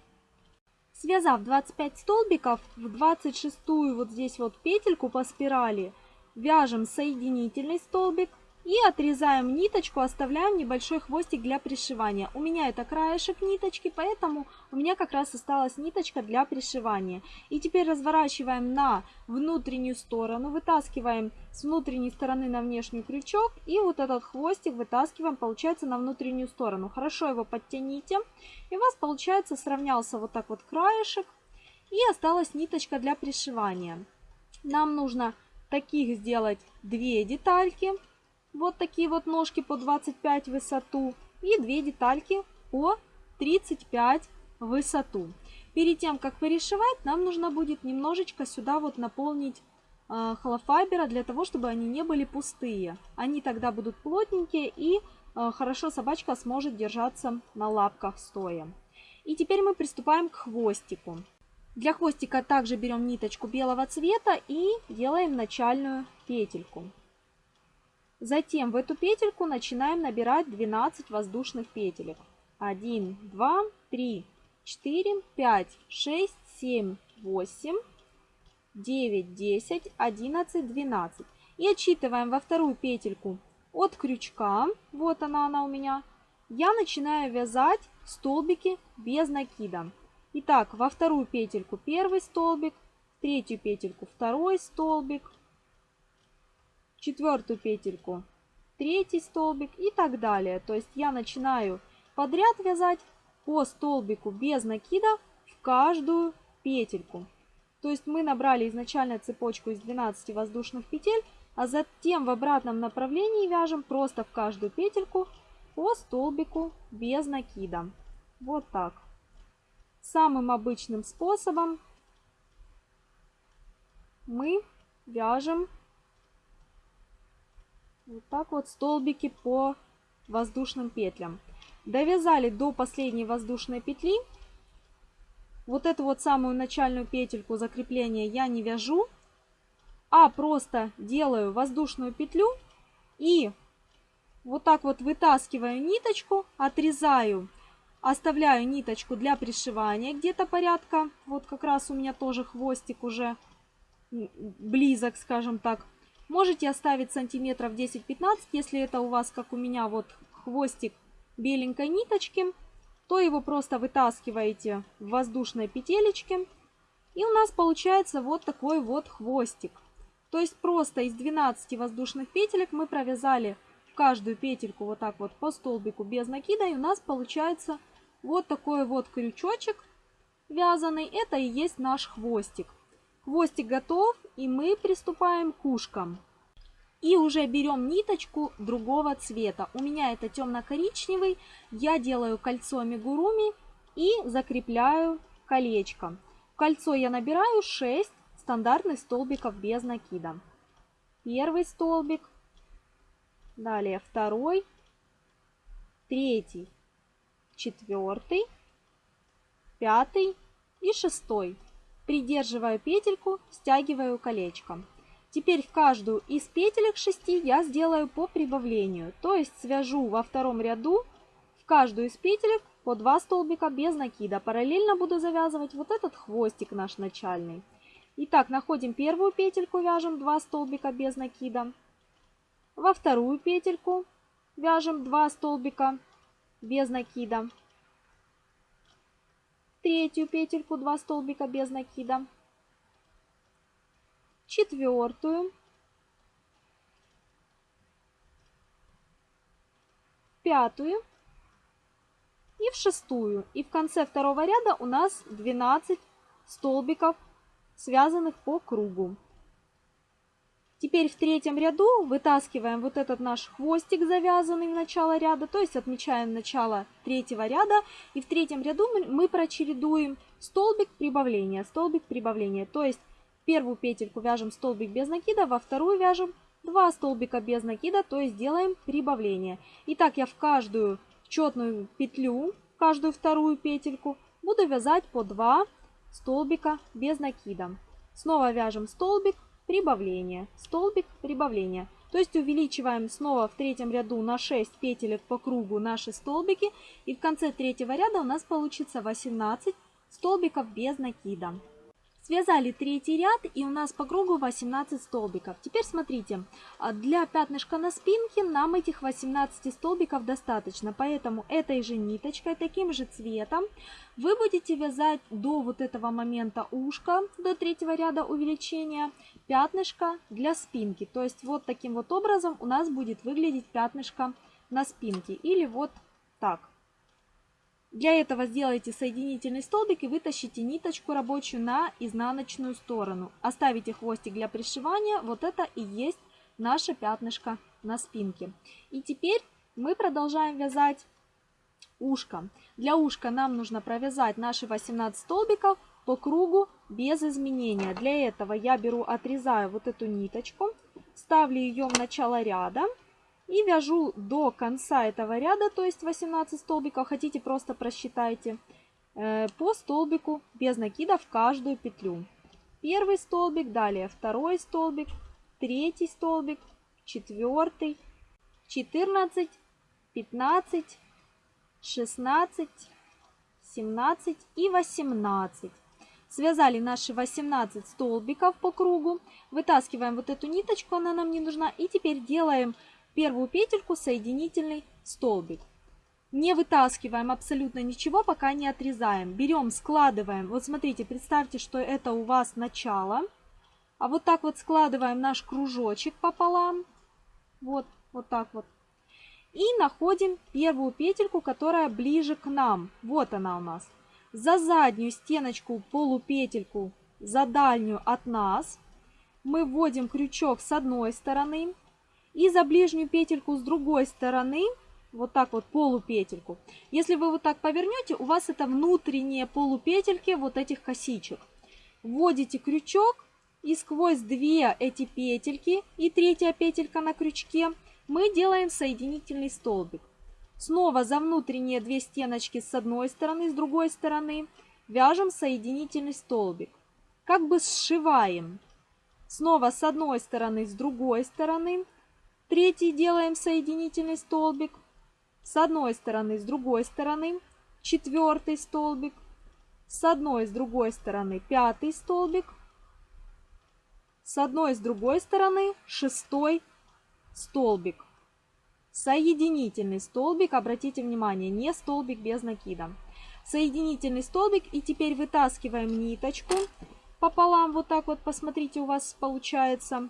Связав 25 столбиков, в 26 вот здесь вот петельку по спирали вяжем соединительный столбик, и отрезаем ниточку, оставляем небольшой хвостик для пришивания. У меня это краешек ниточки, поэтому у меня как раз осталась ниточка для пришивания. И теперь разворачиваем на внутреннюю сторону, вытаскиваем с внутренней стороны на внешний крючок. И вот этот хвостик вытаскиваем, получается, на внутреннюю сторону. Хорошо его подтяните. И у вас, получается, сравнялся вот так вот краешек. И осталась ниточка для пришивания. Нам нужно таких сделать две детальки. Вот такие вот ножки по 25 в высоту и две детальки по 35 в высоту. Перед тем, как перешивать, нам нужно будет немножечко сюда вот наполнить э, холофайбера для того, чтобы они не были пустые. Они тогда будут плотненькие и э, хорошо собачка сможет держаться на лапках стоя. И теперь мы приступаем к хвостику. Для хвостика также берем ниточку белого цвета и делаем начальную петельку. Затем в эту петельку начинаем набирать 12 воздушных петелек. 1, 2, 3, 4, 5, 6, 7, 8, 9, 10, 11, 12. И отсчитываем во вторую петельку от крючка, вот она, она у меня, я начинаю вязать столбики без накида. Итак, во вторую петельку первый столбик, в третью петельку второй столбик, четвертую петельку, третий столбик и так далее. То есть я начинаю подряд вязать по столбику без накида в каждую петельку. То есть мы набрали изначально цепочку из 12 воздушных петель, а затем в обратном направлении вяжем просто в каждую петельку по столбику без накида. Вот так. Самым обычным способом мы вяжем вот так вот столбики по воздушным петлям. Довязали до последней воздушной петли. Вот эту вот самую начальную петельку закрепления я не вяжу, а просто делаю воздушную петлю и вот так вот вытаскиваю ниточку, отрезаю, оставляю ниточку для пришивания где-то порядка. Вот как раз у меня тоже хвостик уже близок, скажем так. Можете оставить сантиметров 10-15, если это у вас, как у меня, вот хвостик беленькой ниточки, то его просто вытаскиваете в воздушной петелечке. И у нас получается вот такой вот хвостик. То есть просто из 12 воздушных петелек мы провязали в каждую петельку вот так вот по столбику без накида. И у нас получается вот такой вот крючочек вязаный. Это и есть наш хвостик. Хвостик готов, и мы приступаем к ушкам. И уже берем ниточку другого цвета. У меня это темно-коричневый. Я делаю кольцо амигуруми и закрепляю колечко. В кольцо я набираю 6 стандартных столбиков без накида. Первый столбик, далее второй, третий, четвертый, пятый и шестой. Придерживаю петельку, стягиваю колечко. Теперь в каждую из петелек 6 я сделаю по прибавлению, то есть свяжу во втором ряду в каждую из петелек по 2 столбика без накида. Параллельно буду завязывать вот этот хвостик наш начальный. Итак, находим первую петельку, вяжем 2 столбика без накида. Во вторую петельку вяжем 2 столбика без накида. Третью петельку 2 столбика без накида четвертую, пятую и в шестую. И в конце второго ряда у нас 12 столбиков, связанных по кругу. Теперь в третьем ряду вытаскиваем вот этот наш хвостик, завязанный в начало ряда, то есть отмечаем начало третьего ряда. И в третьем ряду мы прочередуем столбик прибавления, столбик прибавления. То есть первую петельку вяжем столбик без накида, во вторую вяжем 2 столбика без накида, то есть делаем прибавление. Итак, я в каждую четную петлю, в каждую вторую петельку буду вязать по 2 столбика без накида. Снова вяжем столбик, прибавление, столбик, прибавление. То есть увеличиваем снова в третьем ряду на 6 петелек по кругу наши столбики. И в конце третьего ряда у нас получится 18 столбиков без накида. Связали третий ряд и у нас по кругу 18 столбиков. Теперь смотрите, а, для пятнышка на спинке нам этих 18 столбиков достаточно, поэтому этой же ниточкой, таким же цветом вы будете вязать до вот этого момента ушка, до третьего ряда увеличения, пятнышко для спинки. То есть вот таким вот образом у нас будет выглядеть пятнышко на спинке или вот так. Для этого сделайте соединительный столбик и вытащите ниточку рабочую на изнаночную сторону. Оставите хвостик для пришивания. Вот это и есть наше пятнышко на спинке. И теперь мы продолжаем вязать ушко. Для ушка нам нужно провязать наши 18 столбиков по кругу без изменения. Для этого я беру, отрезаю вот эту ниточку, ставлю ее в начало ряда и вяжу до конца этого ряда, то есть 18 столбиков, хотите просто просчитайте, э, по столбику без накида в каждую петлю. Первый столбик, далее второй столбик, третий столбик, четвертый, 14, 15, 16, 17 и 18. Связали наши 18 столбиков по кругу. Вытаскиваем вот эту ниточку, она нам не нужна. И теперь делаем первую петельку соединительный столбик. Не вытаскиваем абсолютно ничего, пока не отрезаем. Берем, складываем. Вот смотрите, представьте, что это у вас начало. А вот так вот складываем наш кружочек пополам. Вот, вот так вот. И находим первую петельку, которая ближе к нам. Вот она у нас. За заднюю стеночку полупетельку, за дальнюю от нас, мы вводим крючок с одной стороны, и за ближнюю петельку с другой стороны, вот так вот полупетельку. Если вы вот так повернете, у вас это внутренние полупетельки вот этих косичек. Вводите крючок и сквозь две эти петельки и третья петелька на крючке мы делаем соединительный столбик. Снова за внутренние две стеночки с одной стороны, с другой стороны вяжем соединительный столбик. Как бы сшиваем. Снова с одной стороны, с другой стороны Третий делаем соединительный столбик. С одной стороны, с другой стороны. Четвертый столбик. С одной, с другой стороны пятый столбик. С одной, с другой стороны шестой столбик. Соединительный столбик, обратите внимание, не столбик без накида. Соединительный столбик и теперь вытаскиваем ниточку пополам, вот так вот, посмотрите, у вас получается.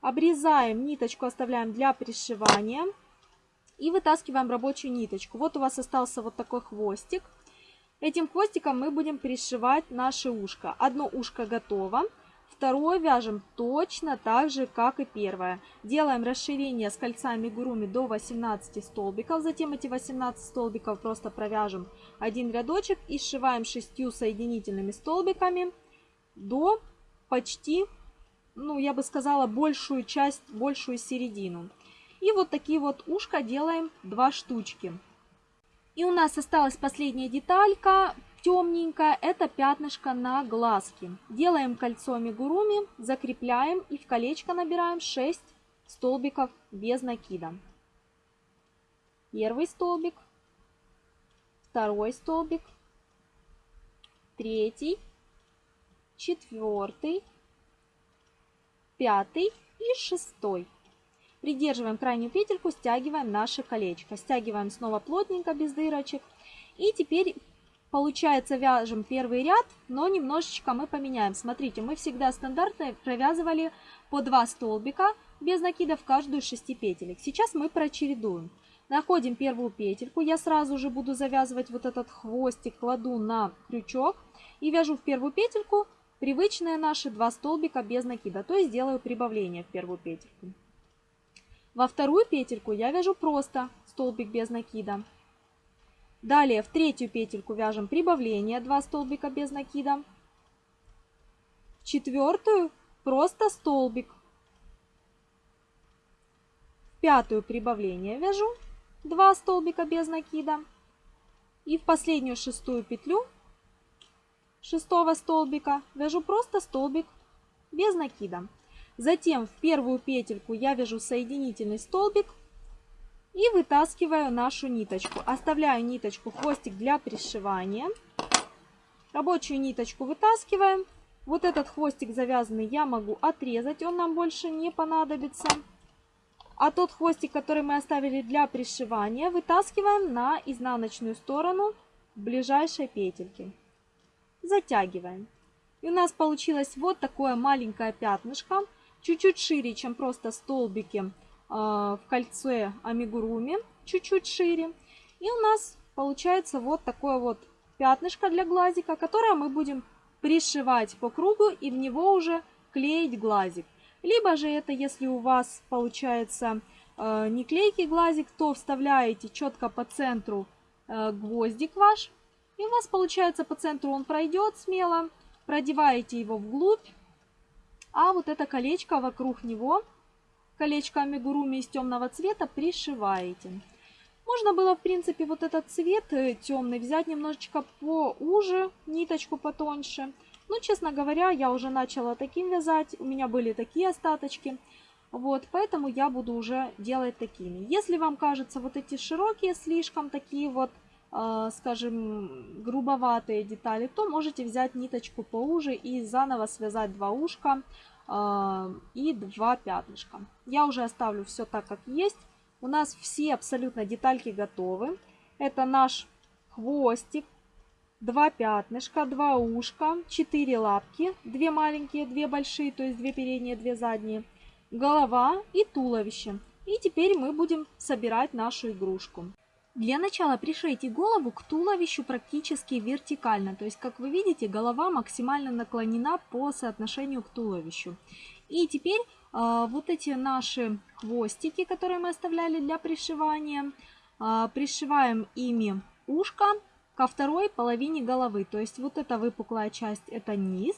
Обрезаем ниточку, оставляем для пришивания. И вытаскиваем рабочую ниточку. Вот у вас остался вот такой хвостик. Этим хвостиком мы будем пришивать наше ушко. Одно ушко готово. Второе вяжем точно так же, как и первое. Делаем расширение с кольцами гуруми до 18 столбиков. Затем эти 18 столбиков просто провяжем один рядочек и сшиваем 6 соединительными столбиками до почти, ну я бы сказала, большую часть, большую середину. И вот такие вот ушка делаем 2 штучки. И у нас осталась последняя деталька темненькое, это пятнышко на глазки. Делаем кольцо амигуруми, закрепляем и в колечко набираем 6 столбиков без накида. Первый столбик, второй столбик, третий, четвертый, пятый и шестой. Придерживаем крайнюю петельку, стягиваем наше колечко. Стягиваем снова плотненько, без дырочек. И теперь Получается, вяжем первый ряд, но немножечко мы поменяем. Смотрите, мы всегда стандартно провязывали по 2 столбика без накида в каждую из 6 петелек. Сейчас мы прочередуем. Находим первую петельку, я сразу же буду завязывать вот этот хвостик, кладу на крючок и вяжу в первую петельку привычные наши 2 столбика без накида, то есть делаю прибавление в первую петельку. Во вторую петельку я вяжу просто столбик без накида. Далее в третью петельку вяжем прибавление 2 столбика без накида. В четвертую просто столбик. В пятую прибавление вяжу 2 столбика без накида. И в последнюю шестую петлю шестого столбика вяжу просто столбик без накида. Затем в первую петельку я вяжу соединительный столбик и вытаскиваю нашу ниточку. Оставляю ниточку, хвостик для пришивания. Рабочую ниточку вытаскиваем. Вот этот хвостик завязанный я могу отрезать, он нам больше не понадобится. А тот хвостик, который мы оставили для пришивания, вытаскиваем на изнаночную сторону ближайшей петельки. Затягиваем. И у нас получилось вот такое маленькое пятнышко, чуть-чуть шире, чем просто столбики а, в кольце амигуруми, чуть-чуть шире. И у нас получается вот такое вот пятнышко для глазика, которое мы будем пришивать по кругу и в него уже клеить глазик. Либо же это, если у вас получается э, не клейкий глазик, то вставляете четко по центру э, гвоздик ваш. И у вас получается по центру он пройдет смело. Продеваете его вглубь. А вот это колечко вокруг него колечко амигуруми из темного цвета пришиваете. Можно было, в принципе, вот этот цвет э, темный взять немножечко поуже, ниточку потоньше. Но, честно говоря, я уже начала таким вязать, у меня были такие остаточки. Вот, поэтому я буду уже делать такими. Если вам кажется вот эти широкие слишком такие вот, скажем, грубоватые детали, то можете взять ниточку поуже и заново связать два ушка а, и два пятнышка. Я уже оставлю все так, как есть. У нас все абсолютно детальки готовы. Это наш хвостик, два пятнышка, два ушка, четыре лапки, две маленькие, две большие, то есть две передние, две задние, голова и туловище. И теперь мы будем собирать нашу игрушку. Для начала пришейте голову к туловищу практически вертикально. То есть, как вы видите, голова максимально наклонена по соотношению к туловищу. И теперь э, вот эти наши хвостики, которые мы оставляли для пришивания, э, пришиваем ими ушко ко второй половине головы. То есть вот эта выпуклая часть это низ,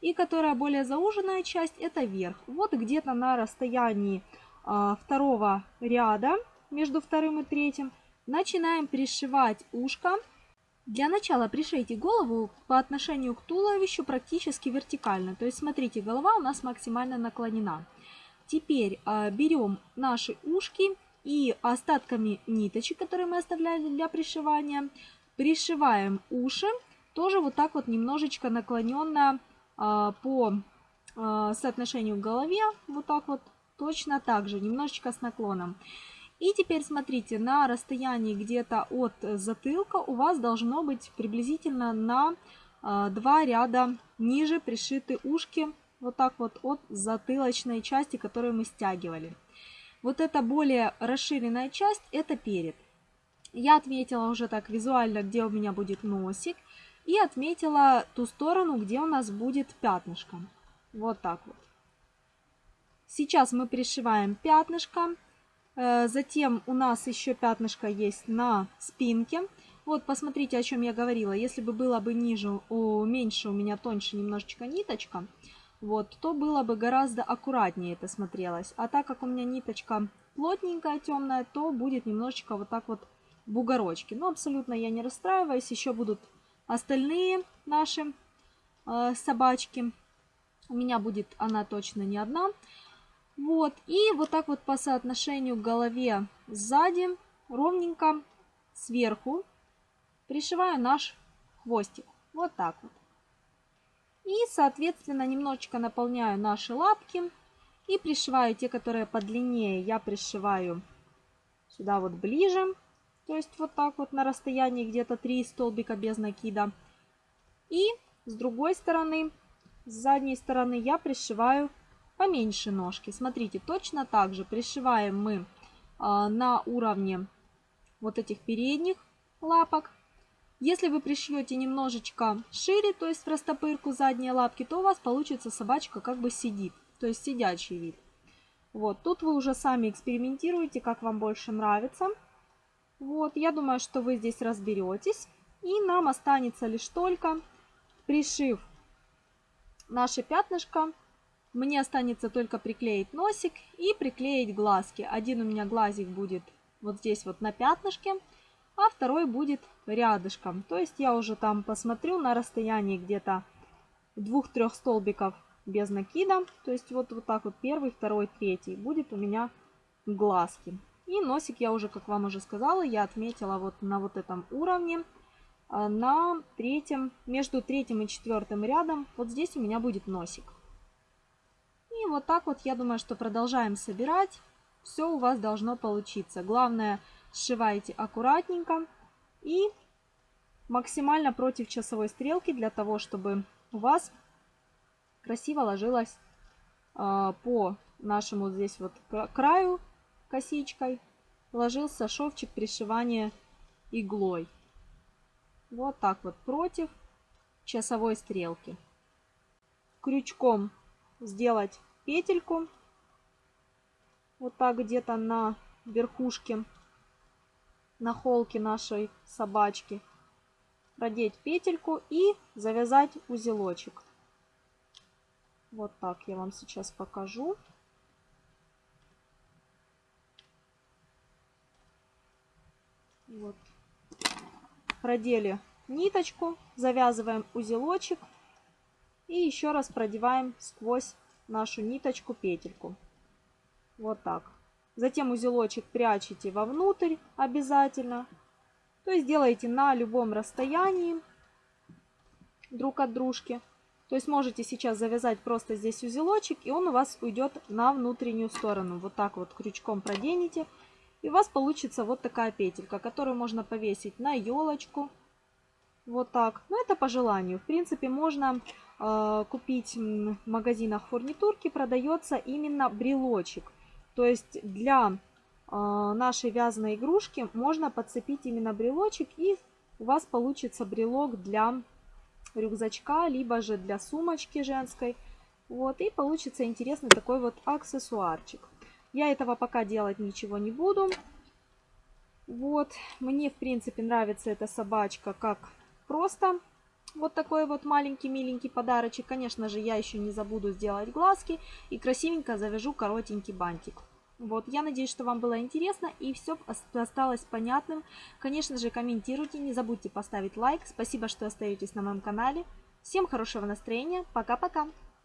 и которая более зауженная часть это верх. Вот где-то на расстоянии э, второго ряда между вторым и третьим Начинаем пришивать ушко. Для начала пришейте голову по отношению к туловищу практически вертикально. То есть, смотрите, голова у нас максимально наклонена. Теперь э, берем наши ушки и остатками ниточек, которые мы оставляли для пришивания, пришиваем уши. Тоже вот так вот немножечко наклоненно э, по э, соотношению к голове. Вот так вот точно так же, немножечко с наклоном. И теперь смотрите, на расстоянии где-то от затылка у вас должно быть приблизительно на э, два ряда ниже пришиты ушки, вот так вот от затылочной части, которую мы стягивали. Вот эта более расширенная часть, это перед. Я отметила уже так визуально, где у меня будет носик. И отметила ту сторону, где у нас будет пятнышко. Вот так вот. Сейчас мы пришиваем пятнышко. Э, затем у нас еще пятнышко есть на спинке. Вот, посмотрите, о чем я говорила. Если бы было бы ниже, о, меньше у меня тоньше немножечко ниточка, вот, то было бы гораздо аккуратнее это смотрелось. А так как у меня ниточка плотненькая, темная, то будет немножечко вот так вот бугорочки. Но абсолютно я не расстраиваюсь. Еще будут остальные наши э, собачки. У меня будет она точно не одна. Вот, и вот так вот по соотношению к голове сзади ровненько сверху пришиваю наш хвостик. Вот так вот. И, соответственно, немножечко наполняю наши лапки и пришиваю те, которые подлиннее, я пришиваю сюда вот ближе. То есть вот так вот на расстоянии где-то 3 столбика без накида. И с другой стороны, с задней стороны я пришиваю поменьше ножки. Смотрите, точно так же пришиваем мы а, на уровне вот этих передних лапок. Если вы пришьете немножечко шире, то есть в растопырку задние лапки, то у вас получится собачка как бы сидит, то есть сидячий вид. Вот, тут вы уже сами экспериментируете, как вам больше нравится. Вот, я думаю, что вы здесь разберетесь. И нам останется лишь только, пришив наше пятнышко, мне останется только приклеить носик и приклеить глазки. Один у меня глазик будет вот здесь вот на пятнышке, а второй будет рядышком. То есть я уже там посмотрю на расстоянии где-то двух-трех столбиков без накида. То есть вот, вот так вот первый, второй, третий будет у меня глазки. И носик я уже, как вам уже сказала, я отметила вот на вот этом уровне. А, на третьем, между третьим и четвертым рядом, вот здесь у меня будет носик. И вот так вот, я думаю, что продолжаем собирать. Все у вас должно получиться. Главное, сшивайте аккуратненько и максимально против часовой стрелки, для того, чтобы у вас красиво ложилось э, по нашему здесь вот краю косичкой, ложился шовчик пришивания иглой. Вот так вот против часовой стрелки. Крючком сделать петельку. Вот так где-то на верхушке, на холке нашей собачки. Продеть петельку и завязать узелочек. Вот так я вам сейчас покажу. Вот. Продели ниточку, завязываем узелочек и еще раз продеваем сквозь нашу ниточку петельку. Вот так. Затем узелочек прячете вовнутрь обязательно. То есть делаете на любом расстоянии друг от дружки. То есть можете сейчас завязать просто здесь узелочек, и он у вас уйдет на внутреннюю сторону. Вот так вот крючком проденете. И у вас получится вот такая петелька, которую можно повесить на елочку. Вот так. Но это по желанию. В принципе, можно купить в магазинах фурнитурки, продается именно брелочек. То есть для э, нашей вязаной игрушки можно подцепить именно брелочек и у вас получится брелок для рюкзачка, либо же для сумочки женской. Вот, и получится интересный такой вот аксессуарчик. Я этого пока делать ничего не буду. Вот, мне в принципе нравится эта собачка как просто вот такой вот маленький миленький подарочек. Конечно же, я еще не забуду сделать глазки и красивенько завяжу коротенький бантик. Вот, я надеюсь, что вам было интересно и все осталось понятным. Конечно же, комментируйте, не забудьте поставить лайк. Спасибо, что остаетесь на моем канале. Всем хорошего настроения. Пока-пока.